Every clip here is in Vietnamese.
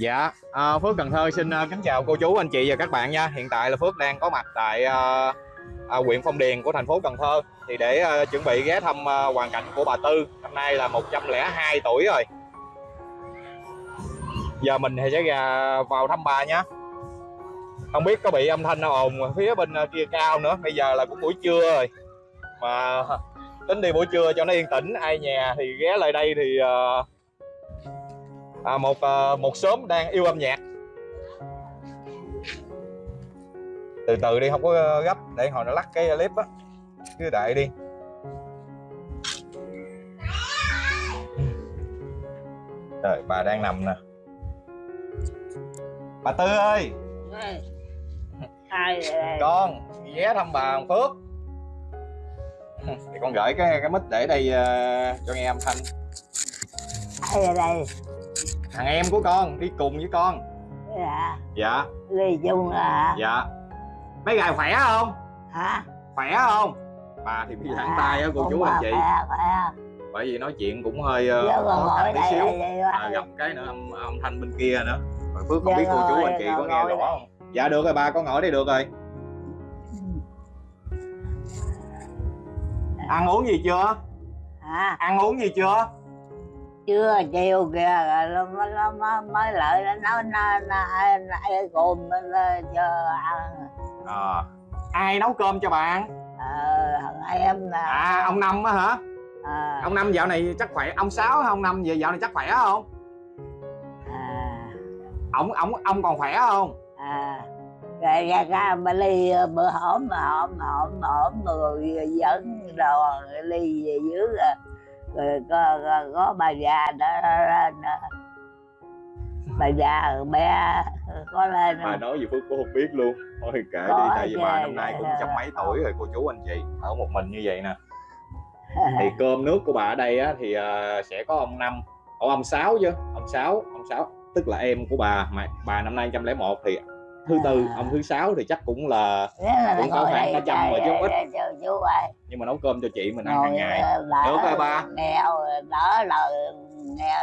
Dạ, à, Phước Cần Thơ xin à, kính chào cô chú, anh chị và các bạn nha. Hiện tại là Phước đang có mặt tại à, à, huyện Phong Điền của thành phố Cần Thơ thì để à, chuẩn bị ghé thăm à, hoàn cảnh của bà Tư. Năm nay là 102 tuổi rồi. Giờ mình thì sẽ ra vào thăm bà nhé. Không biết có bị âm thanh nào ồn phía bên à, kia cao nữa. Bây giờ là cũng buổi trưa rồi. Mà tính đi buổi trưa cho nó yên tĩnh. Ai nhà thì ghé lại đây thì à, à, một à, một xóm đang yêu âm nhạc. Từ từ đi không có gấp để hồi nó lắc cái clip á. Cứ đợi đi. Rồi bà đang nằm nè. Bà tư ơi! Ai con ghé thăm bà Hằng Phước. Thì con gửi cái cái mic để đây à, cho nghe âm thanh. Ai đây thằng em của con đi cùng với con. Dạ. Dạ. Ly chung à. Dạ. Mấy gài khỏe không? Hả? Khỏe không? Bà thì bị giãn tay á cô chú anh chị. khỏe khỏe. Bởi vì nói chuyện cũng hơi ờ, giờ còn khó khăn tí đây xíu. vậy à, gặp cái nữa âm, âm thanh bên kia nữa. Rồi phước không Dạ biết cô chú anh chị dạ có nghe rõ không? Dạ được rồi ba con ngồi đây được rồi. Ăn uống gì chưa? Hả? Ăn uống gì chưa chưa? Chiều kìa nó nó nó mới- lại nó nó nó ai lên cho ăn. À, ai nấu cơm cho ờ thằng em nè. À ông năm á hả? À, ông năm dạo này chắc khỏe ông sáu ông năm về dạo này chắc khỏe không? À, ông ông ông còn khỏe không? À. Rồi ra ra bà ly bữa hổm mà hổm hổm hổm rồi dẫn đồ ly về dưới rồi, rồi có, có, có bà già đó lên bà già rồi bé có lên bà nói gì phước cũng không biết luôn. Thôi kệ đi tại vì bà năm nay cũng trăm mấy tuổi rồi cô chú anh chị ở một mình như vậy nè. Thì cơm nước của bà ở đây á, thì ờ, sẽ có ông năm. Ủa, ông sáu chứ? Ông sáu ông sáu tức là em của bà mà bà năm nay 101 thì thứ tư À. ông thứ sáu thì chắc cũng là là cũng có khoảng cả trăm rồi chứ ít. nhưng mà nấu cơm cho chị mình ăn hàng ngày ờ, đỡ Được rồi ba. nghèo đỡ lời nghe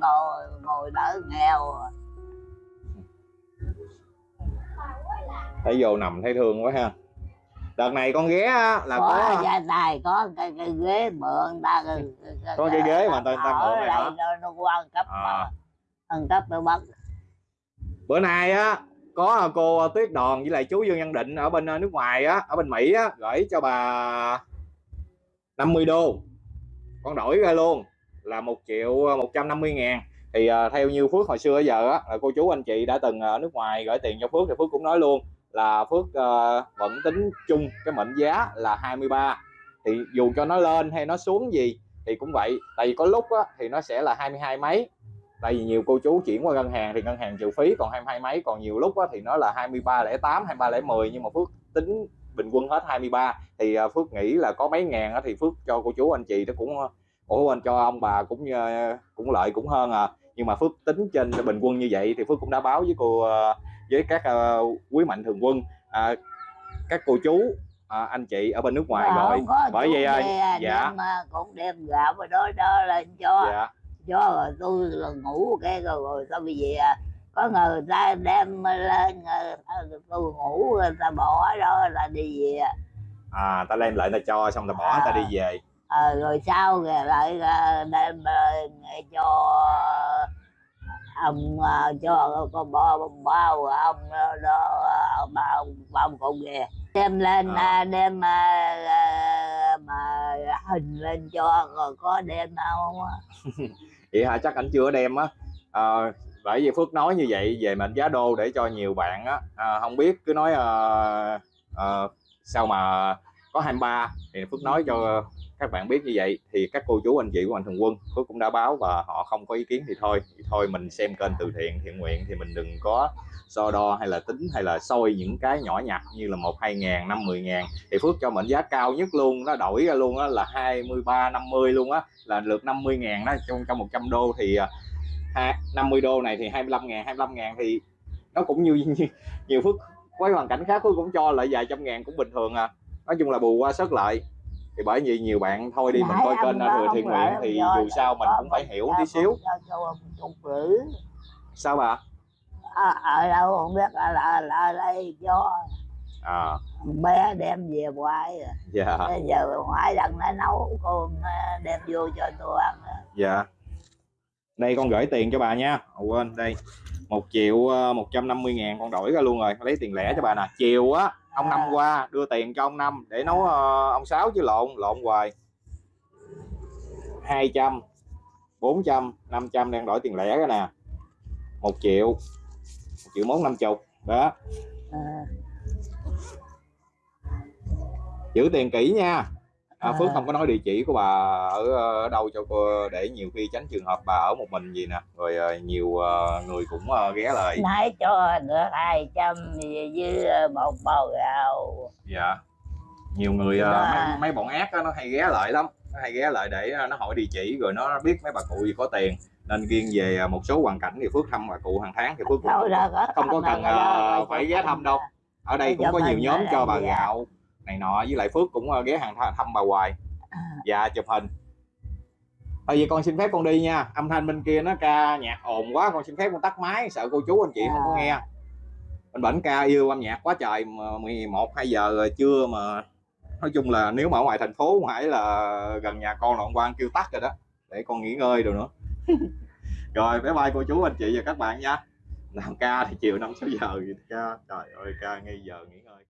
ngồi ngồi đỡ nghèo thấy vô nằm thấy thương quá ha đợt này con ghé á, là có có gia tài có cái, cái ghế mượn ta cái, cái, Có cái ghế mà ta- ta mượn này nó, nó quan cấp À. mà ăn cấp nó bắt bữa nay á có à, cô à, Tuyết Đòn với lại chú Dương Văn Định ở bên à, nước ngoài á ở bên Mỹ á gửi cho bà 50 đô. Con đổi ra luôn là một triệu 150 ngàn. Thì uh, theo như Phước hồi xưa giờ á là cô chú anh chị đã từng ở nước ngoài gửi tiền cho Phước thì Phước cũng nói luôn là Phước uh, vẫn tính chung cái mệnh giá là 23 thì dù cho nó lên hay nó xuống gì thì cũng vậy tại vì có lúc á, thì nó sẽ là 22 mấy tại vì nhiều cô chú chuyển qua ngân hàng thì ngân hàng trừ phí còn 22 mấy còn nhiều lúc thì nó là 2308 2310 nhưng mà Phước tính bình quân hết 23 thì à, Phước nghĩ là có mấy ngàn thì Phước cho cô chú anh chị nó cũng ủa anh cho ông bà cũng cũng lợi cũng hơn à. Nhưng mà Phước tính trên bình quân như vậy thì Phước cũng đã báo với cô với các quý mạnh thường quân à, các cô chú à, anh chị ở bên nước ngoài rồi. bởi vậy ơi, kia dạ. cũng đem gạo và đó đó lên cho. Dạ cho rồi tôi là ngủ cái rồi, rồi tôi bị gì à? Có người ta đem lên ờ, tôi ngủ người ta bỏ đó là đi về à. Ta đem lại ta cho xong ta bỏ ta đi về. Ờ, rồi sau rồi lại ờ, đem ờ, cho ông ờ, cho con bông bao ông đó, ông ông con kìa. Đem lên À. à, đem ờ, ờ, hình lên cho rồi có đem đâu á. vậy hả? Chắc anh chưa đem á. À, bởi vì phước nói như vậy về mệnh giá đô để cho nhiều bạn á. À, không biết cứ nói à, à, sao mà có 23 thì phước nói cho các bạn biết như vậy thì các cô chú anh chị của mạnh thường quân phước cũng đã báo và họ không có ý kiến thì thôi. Thì thôi mình xem kênh từ thiện thiện nguyện thì mình đừng có so đo hay là tính hay là soi những cái nhỏ nhặt như là một hai ngàn năm mười ngàn. Thì phước cho mệnh giá cao nhất luôn nó đổi ra luôn á là 23 50 luôn á là lượt 50 ngàn đó trong trong 100 đô thì à, năm mươi 50 đô này thì 25 ngàn 25 ngàn thì nó cũng như, như nhiều phước. Với hoàn cảnh khác phước cũng cho lại vài trăm ngàn cũng bình thường à. Nói chung là bù qua sớt lại thì bởi vì nhiều bạn thôi đi mình Nãy coi ông kênh thừa thiện nguyện thì dù sao mình cũng phải hiểu tí xíu. sao bà? Ở, ở đâu không biết ở, ở, ở đây cho à. bé đem về ngoài rồi. dạ. Bây giờ ngoại lần nó nấu ờ, đem vô cho tôi ăn dạ. Đây con gửi tiền cho bà nha. À, quên đây. Một triệu một trăm năm mươi ngàn con đổi ra luôn rồi. Lấy tiền lẻ cho bà nè. Chiều á ông năm À. qua đưa tiền cho ông năm để nấu ờ, ông sáu chứ lộn lộn hoài. Hai trăm bốn trăm năm trăm đang đổi tiền lẻ cái nè. Một triệu một triệu mốt năm chục đó. Ờ, giữ tiền kỹ nha à, À. Phước không có nói địa chỉ của bà ở, ở đâu cho cô để nhiều khi tránh trường hợp bà ở một mình gì nè rồi ờ, nhiều ờ, người cũng ờ, ghé lại nãy cho được hai trăm với ờ, một bầu gạo dạ nhiều người ờ, Dạ. mấy, mấy bọn ác á, nó hay ghé lại lắm nó hay ghé lại để ờ, nó hỏi địa chỉ rồi nó biết mấy bà cụ gì có tiền nên riêng về ờ, một số hoàn cảnh thì Phước thăm bà cụ hàng tháng thì Phước cũng không có cần, ờ, phải ghé thăm đâu. ở đây cũng có nhiều nhóm cho bà dạ. gạo này nọ với lại Phước cũng ờ, ghé hàng thăm bà hoài. À. dạ chụp hình. Thôi vậy con xin phép con đi nha. Âm thanh bên kia nó ca nhạc ồn quá con xin phép con tắt máy sợ cô chú anh chị không có À. nghe. Bên bển ca yêu âm nhạc quá trời mà 11 2 giờ rồi trưa mà nói chung là nếu mà ở ngoài thành phố phải là gần nhà con là ông quan kêu tắt rồi đó để con nghỉ ngơi rồi nữa. Rồi bye bye cô chú anh chị và các bạn nha. Làm ca thì chiều năm sáu giờ gì ca. Trời ơi ca ngay giờ nghỉ ngơi